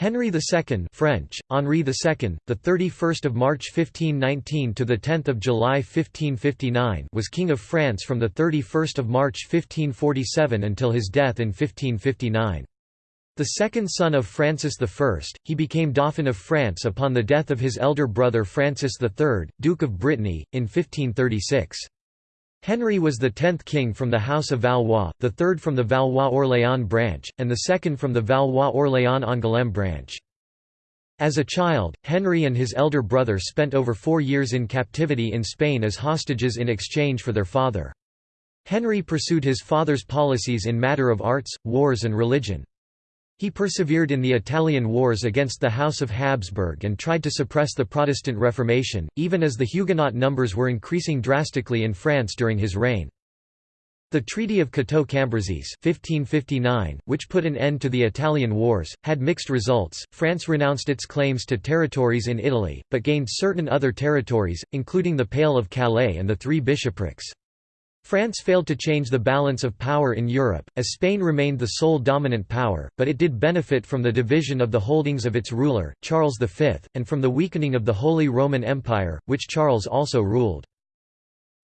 Henry II French, Henri II, the 31st of March 1519 to the 10th of July 1559 was King of France from the 31st of March 1547 until his death in 1559. The second son of Francis I, he became Dauphin of France upon the death of his elder brother Francis III, Duke of Brittany, in 1536. Henry was the tenth king from the House of Valois, the third from the Valois-Orléans branch, and the second from the Valois-Orléans-Angoulême branch. As a child, Henry and his elder brother spent over four years in captivity in Spain as hostages in exchange for their father. Henry pursued his father's policies in matter of arts, wars and religion. He persevered in the Italian wars against the House of Habsburg and tried to suppress the Protestant Reformation, even as the Huguenot numbers were increasing drastically in France during his reign. The Treaty of Cateau-Cambrésis 1559, which put an end to the Italian wars, had mixed results. France renounced its claims to territories in Italy, but gained certain other territories, including the Pale of Calais and the Three Bishoprics. France failed to change the balance of power in Europe, as Spain remained the sole dominant power, but it did benefit from the division of the holdings of its ruler, Charles V, and from the weakening of the Holy Roman Empire, which Charles also ruled.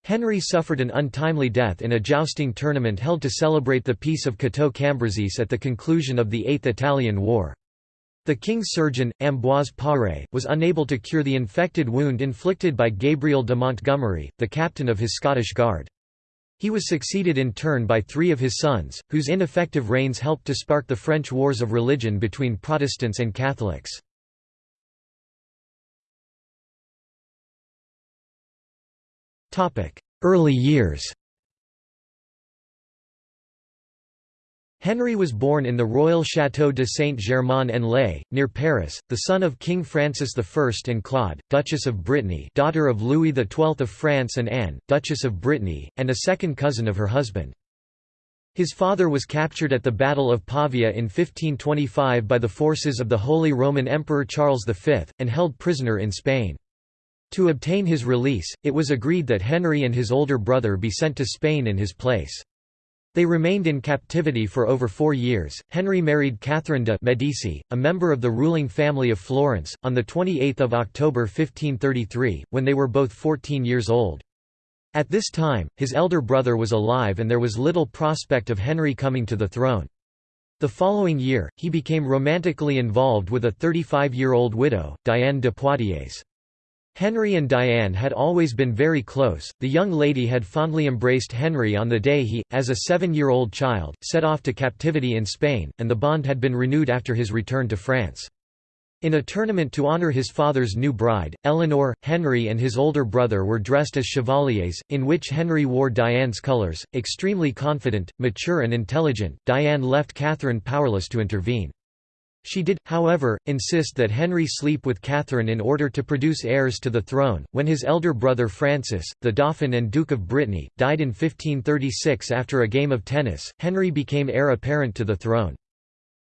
Henry suffered an untimely death in a jousting tournament held to celebrate the Peace of Cateau-Cambrésis at the conclusion of the Eighth Italian War. The king's surgeon, Ambroise Paré, was unable to cure the infected wound inflicted by Gabriel de Montgomery, the captain of his Scottish Guard. He was succeeded in turn by three of his sons, whose ineffective reigns helped to spark the French wars of religion between Protestants and Catholics. Early years Henry was born in the royal Château de Saint-Germain-en-Laye, near Paris, the son of King Francis I and Claude, Duchess of Brittany daughter of Louis XII of France and Anne, Duchess of Brittany, and a second cousin of her husband. His father was captured at the Battle of Pavia in 1525 by the forces of the Holy Roman Emperor Charles V, and held prisoner in Spain. To obtain his release, it was agreed that Henry and his older brother be sent to Spain in his place. They remained in captivity for over four years. Henry married Catherine de' Medici, a member of the ruling family of Florence, on 28 October 1533, when they were both 14 years old. At this time, his elder brother was alive and there was little prospect of Henry coming to the throne. The following year, he became romantically involved with a 35-year-old widow, Diane de Poitiers. Henry and Diane had always been very close. The young lady had fondly embraced Henry on the day he, as a seven-year-old child, set off to captivity in Spain, and the bond had been renewed after his return to France. In a tournament to honor his father's new bride, Eleanor, Henry and his older brother were dressed as chevaliers, in which Henry wore Diane's colors. Extremely confident, mature and intelligent, Diane left Catherine powerless to intervene. She did, however, insist that Henry sleep with Catherine in order to produce heirs to the throne. When his elder brother Francis, the Dauphin and Duke of Brittany, died in 1536 after a game of tennis, Henry became heir apparent to the throne.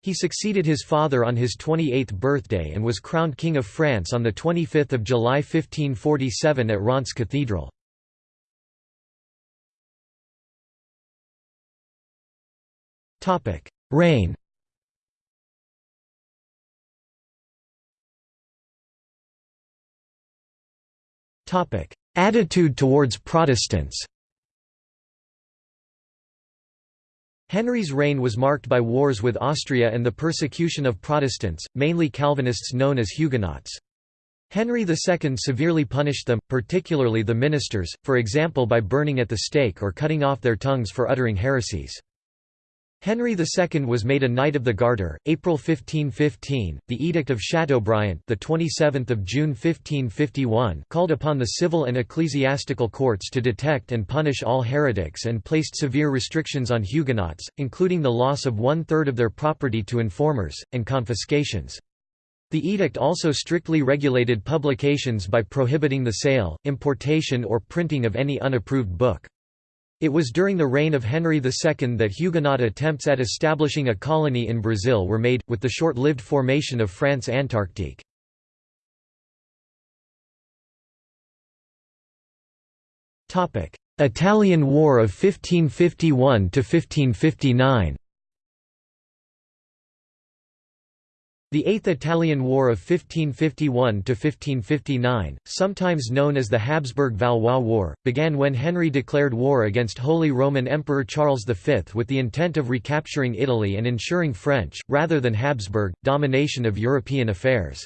He succeeded his father on his 28th birthday and was crowned King of France on 25 July 1547 at Reims Cathedral. Reign Attitude towards Protestants Henry's reign was marked by wars with Austria and the persecution of Protestants, mainly Calvinists known as Huguenots. Henry II severely punished them, particularly the ministers, for example by burning at the stake or cutting off their tongues for uttering heresies. Henry II was made a Knight of the Garter, April 1515. The Edict of Chateaubriant, the 27th of June 1551, called upon the civil and ecclesiastical courts to detect and punish all heretics and placed severe restrictions on Huguenots, including the loss of one-third of their property to informers and confiscations. The edict also strictly regulated publications by prohibiting the sale, importation or printing of any unapproved book. It was during the reign of Henry II that Huguenot attempts at establishing a colony in Brazil were made, with the short-lived formation of France Antarctique. Italian War of 1551–1559 The Eighth Italian War of 1551–1559, sometimes known as the Habsburg-Valois War, began when Henry declared war against Holy Roman Emperor Charles V with the intent of recapturing Italy and ensuring French, rather than Habsburg, domination of European affairs.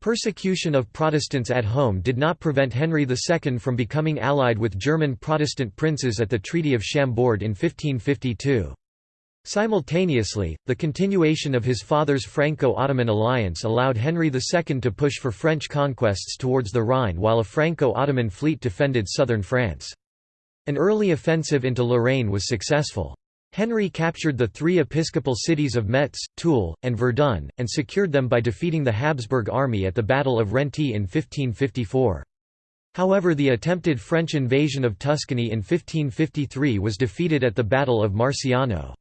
Persecution of Protestants at home did not prevent Henry II from becoming allied with German Protestant princes at the Treaty of Chambord in 1552. Simultaneously, the continuation of his father's Franco-Ottoman alliance allowed Henry II to push for French conquests towards the Rhine while a Franco-Ottoman fleet defended southern France. An early offensive into Lorraine was successful. Henry captured the three episcopal cities of Metz, Toul, and Verdun, and secured them by defeating the Habsburg army at the Battle of Renty in 1554. However the attempted French invasion of Tuscany in 1553 was defeated at the Battle of Marciano.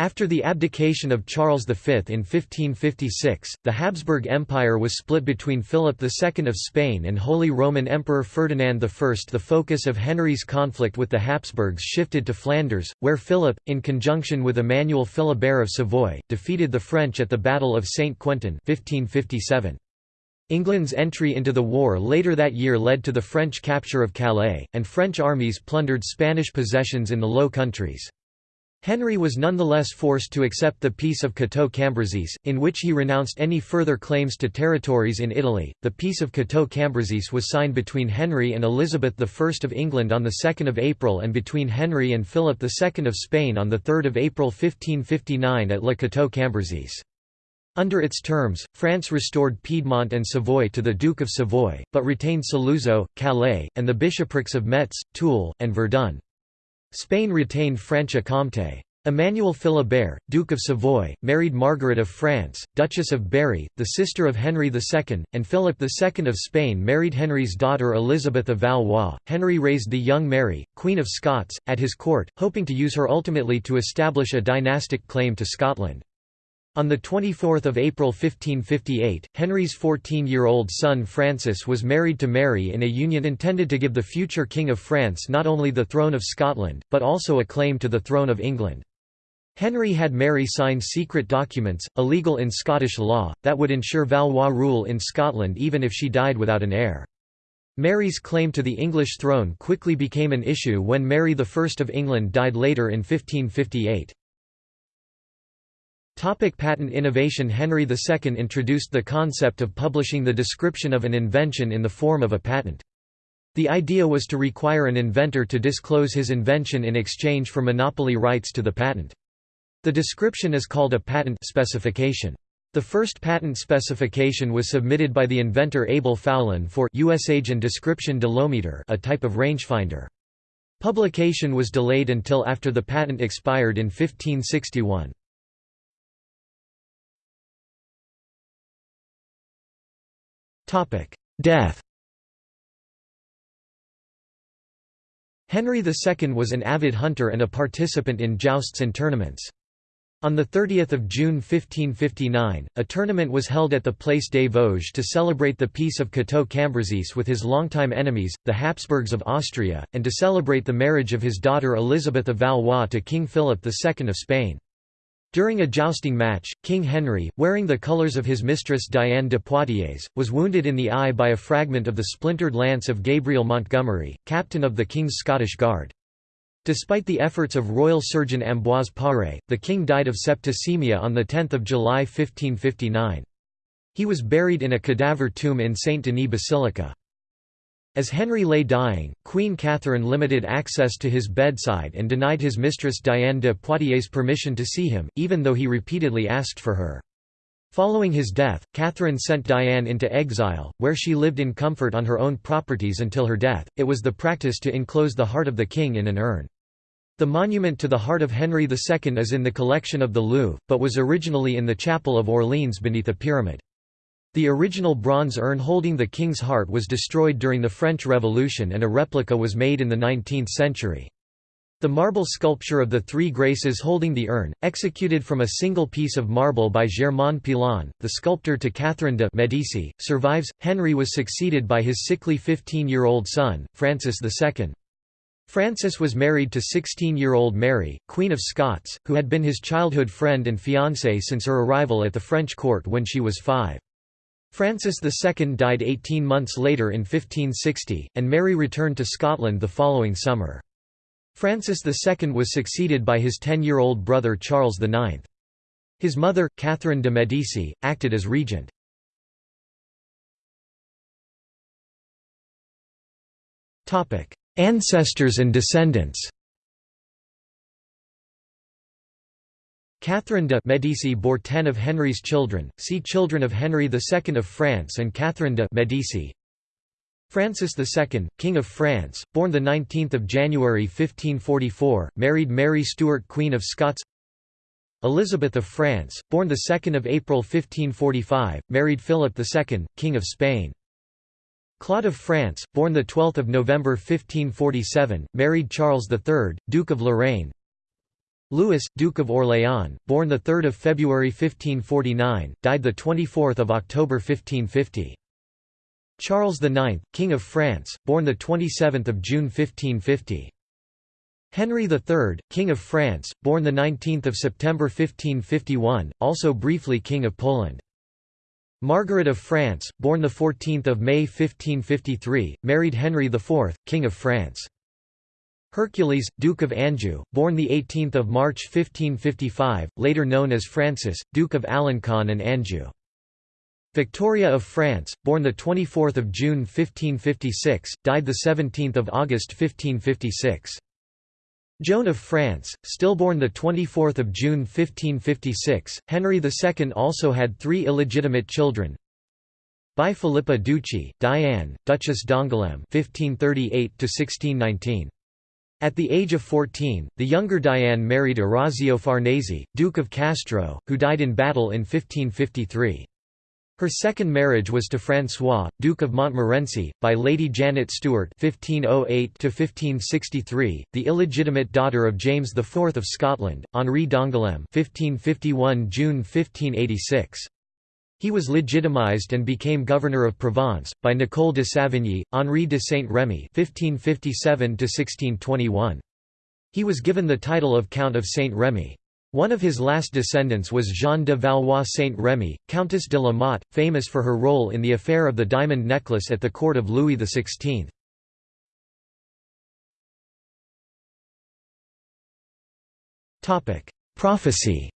After the abdication of Charles V in 1556, the Habsburg Empire was split between Philip II of Spain and Holy Roman Emperor Ferdinand I. The focus of Henry's conflict with the Habsburgs shifted to Flanders, where Philip, in conjunction with Emmanuel Philibert of Savoy, defeated the French at the Battle of Saint Quentin 1557. England's entry into the war later that year led to the French capture of Calais, and French armies plundered Spanish possessions in the Low Countries. Henry was nonetheless forced to accept the Peace of Cateau-Cambrésis, in which he renounced any further claims to territories in Italy. The Peace of Cateau-Cambrésis was signed between Henry and Elizabeth I of England on 2 April and between Henry and Philip II of Spain on 3 April 1559 at Le Cateau-Cambrésis. Under its terms, France restored Piedmont and Savoy to the Duke of Savoy, but retained Saluzzo, Calais, and the bishoprics of Metz, Toul, and Verdun. Spain retained Franche-Comté. Emmanuel Philibert, Duke of Savoy, married Margaret of France, Duchess of Berry, the sister of Henry II, and Philip II of Spain married Henry's daughter Elizabeth of Valois. Henry raised the young Mary, Queen of Scots, at his court, hoping to use her ultimately to establish a dynastic claim to Scotland. On 24 April 1558, Henry's 14-year-old son Francis was married to Mary in a union intended to give the future King of France not only the throne of Scotland, but also a claim to the throne of England. Henry had Mary sign secret documents, illegal in Scottish law, that would ensure Valois rule in Scotland even if she died without an heir. Mary's claim to the English throne quickly became an issue when Mary I of England died later in 1558. Topic patent innovation Henry II introduced the concept of publishing the description of an invention in the form of a patent. The idea was to require an inventor to disclose his invention in exchange for monopoly rights to the patent. The description is called a patent specification. The first patent specification was submitted by the inventor Abel Foullon for Usage and Description Delometer a type of rangefinder. Publication was delayed until after the patent expired in 1561. Death Henry II was an avid hunter and a participant in jousts and tournaments. On 30 June 1559, a tournament was held at the Place des Vosges to celebrate the Peace of Cateau-Cambrésis with his longtime enemies, the Habsburgs of Austria, and to celebrate the marriage of his daughter Elizabeth of Valois to King Philip II of Spain. During a jousting match, King Henry, wearing the colours of his mistress Diane de Poitiers, was wounded in the eye by a fragment of the splintered lance of Gabriel Montgomery, captain of the King's Scottish Guard. Despite the efforts of royal surgeon Ambroise Paré, the king died of septicemia on 10 July 1559. He was buried in a cadaver tomb in Saint Denis Basilica. As Henry lay dying, Queen Catherine limited access to his bedside and denied his mistress Diane de Poitiers permission to see him, even though he repeatedly asked for her. Following his death, Catherine sent Diane into exile, where she lived in comfort on her own properties until her death. It was the practice to enclose the heart of the king in an urn. The monument to the heart of Henry II is in the collection of the Louvre, but was originally in the chapel of Orleans beneath a pyramid. The original bronze urn holding the king's heart was destroyed during the French Revolution and a replica was made in the 19th century. The marble sculpture of the Three Graces holding the urn, executed from a single piece of marble by Germain Pilon, the sculptor to Catherine de' Medici, survives. Henry was succeeded by his sickly 15-year-old son, Francis II. Francis was married to 16-year-old Mary, Queen of Scots, who had been his childhood friend and fiancée since her arrival at the French court when she was five. Francis II died 18 months later in 1560, and Mary returned to Scotland the following summer. Francis II was succeeded by his 10-year-old brother Charles IX. His mother, Catherine de' Medici, acted as regent. Ancestors and descendants Catherine de' Medici bore ten of Henry's children, see Children of Henry II of France and Catherine de' Medici. Francis II, King of France, born 19 January 1544, married Mary Stuart Queen of Scots Elizabeth of France, born 2 April 1545, married Philip II, King of Spain. Claude of France, born 12 November 1547, married Charles III, Duke of Lorraine. Louis, Duke of Orléans, born 3 February 1549, died 24 October 1550. Charles IX, King of France, born 27 June 1550. Henry III, King of France, born 19 September 1551, also briefly King of Poland. Margaret of France, born 14 May 1553, married Henry IV, King of France. Hercules, Duke of Anjou, born 18 March 1555, later known as Francis, Duke of Alencon and Anjou. Victoria of France, born 24 June 1556, died 17 August 1556. Joan of France, stillborn 24 June 1556, Henry II also had three illegitimate children. By Philippa Ducci, Diane, Duchess d'Angoulême (1538–1619). At the age of 14, the younger Diane married Orazio Farnese, Duke of Castro, who died in battle in 1553. Her second marriage was to François, Duke of Montmorency, by Lady Janet Stuart (1508–1563), the illegitimate daughter of James IV of Scotland, Henri d'Angoulême (1551 June 1586). He was legitimized and became governor of Provence by Nicole de Savigny, Henri de (1557–1621). He was given the title of Count of Saint-Rémy. One of his last descendants was Jeanne de Valois Saint-Rémy, Countess de la Motte, famous for her role in the affair of the diamond necklace at the court of Louis XVI. Prophecy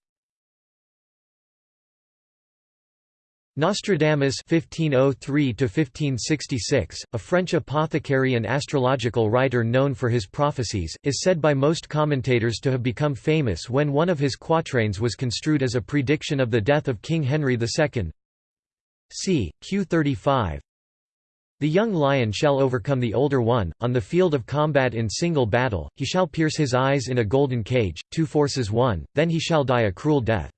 Nostradamus (1503–1566), a French apothecary and astrological writer known for his prophecies, is said by most commentators to have become famous when one of his quatrains was construed as a prediction of the death of King Henry II. c. Q 35. The young lion shall overcome the older one, on the field of combat in single battle, he shall pierce his eyes in a golden cage, two forces one, then he shall die a cruel death.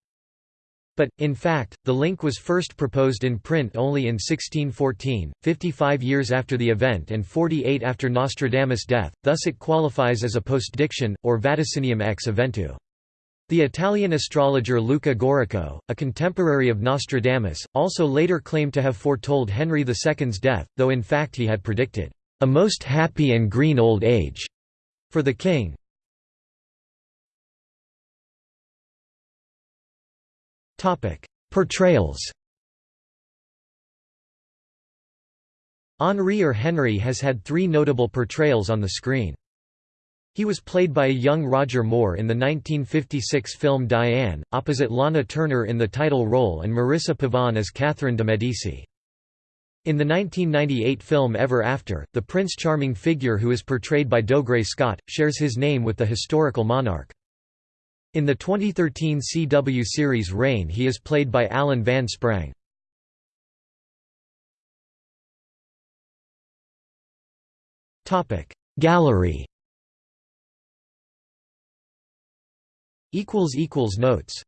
But, in fact, the link was first proposed in print only in 1614, 55 years after the event and 48 after Nostradamus' death, thus it qualifies as a postdiction, or vaticinium ex eventu. The Italian astrologer Luca Gaurico, a contemporary of Nostradamus, also later claimed to have foretold Henry II's death, though in fact he had predicted, "...a most happy and green old age," for the king. Portrayals Henri or Henry has had three notable portrayals on the screen. He was played by a young Roger Moore in the 1956 film Diane, opposite Lana Turner in the title role and Marisa Pavan as Catherine de' Medici. In the 1998 film Ever After, the Prince Charming figure who is portrayed by Dougray Scott, shares his name with the historical monarch. In the 2013 CW series Reign he is played by Alan Van Sprang. Gallery Notes